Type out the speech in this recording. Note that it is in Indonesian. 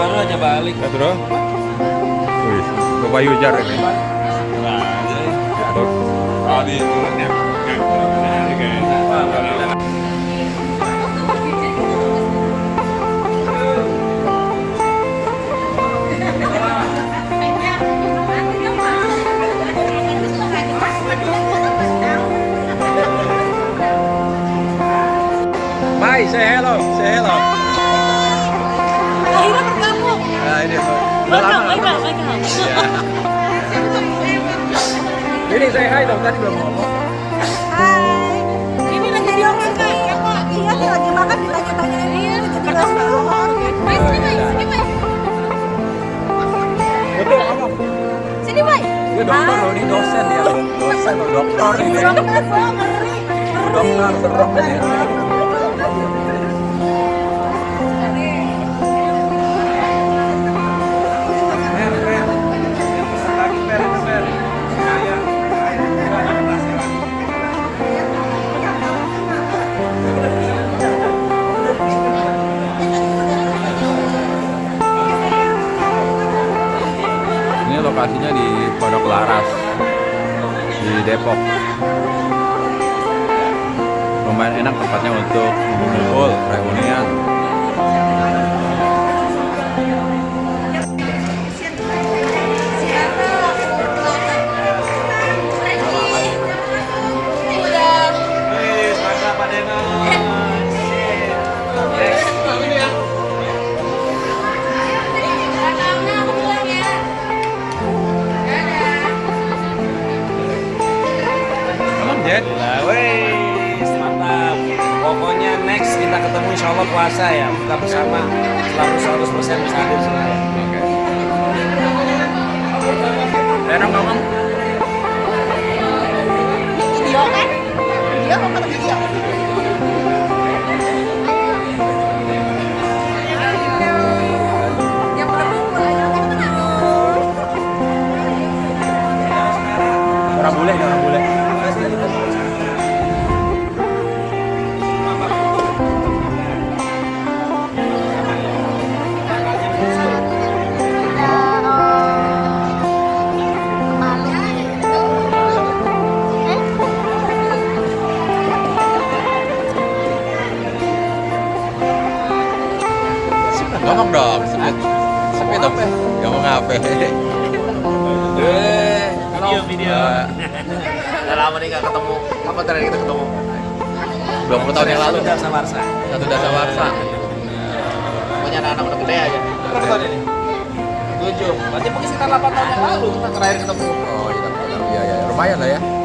baru aja balik. Ya, bro. Wih, Bapak Yujar ini. Tuh. Di mulutnya. Mai, say hello, say hello. Welcome, welcome, welcome. Iya. Ini say hi dong, tadi belum ngomong. Hai. Ini lagi di orang kak. Iya kok. Iya nih lagi makan ditanya-tanyain ini. Jadi. Mai, sini Mai, sini Mai. Betul ngomong. Sini Mai. Dia dokter loh, ini dosen ya. Dosen dokter ini. Dokter, ngeri. Dokter lokasinya di Pondok Laras di Depok. Lumayan enak tempatnya untuk ngumpul, reunian. Next kita ketemu insya Allah puasa ya, buka bersama. Selalu 100% bisa hadir semua. Oke. Ngomong. Video kan? Video apa kata video? Kan? Orang bule, orang bule. Ngomong dong, sebut. Sebut dong. Ngomong apa? Eh, video video. Eh, Udah lama nih gak ketemu. Kapan terakhir kita ketemu? 20 tahun yang lalu. Sudah sama Arsa. Satu dasa warsa. Pokoknya anak-anak udah gede aja. Berapa tahun ini? Tujuh. Berarti mungkin sekitar 8 tahun yang lalu kita terakhir ketemu. Oh iya, iya, iya, lumayan lah ya.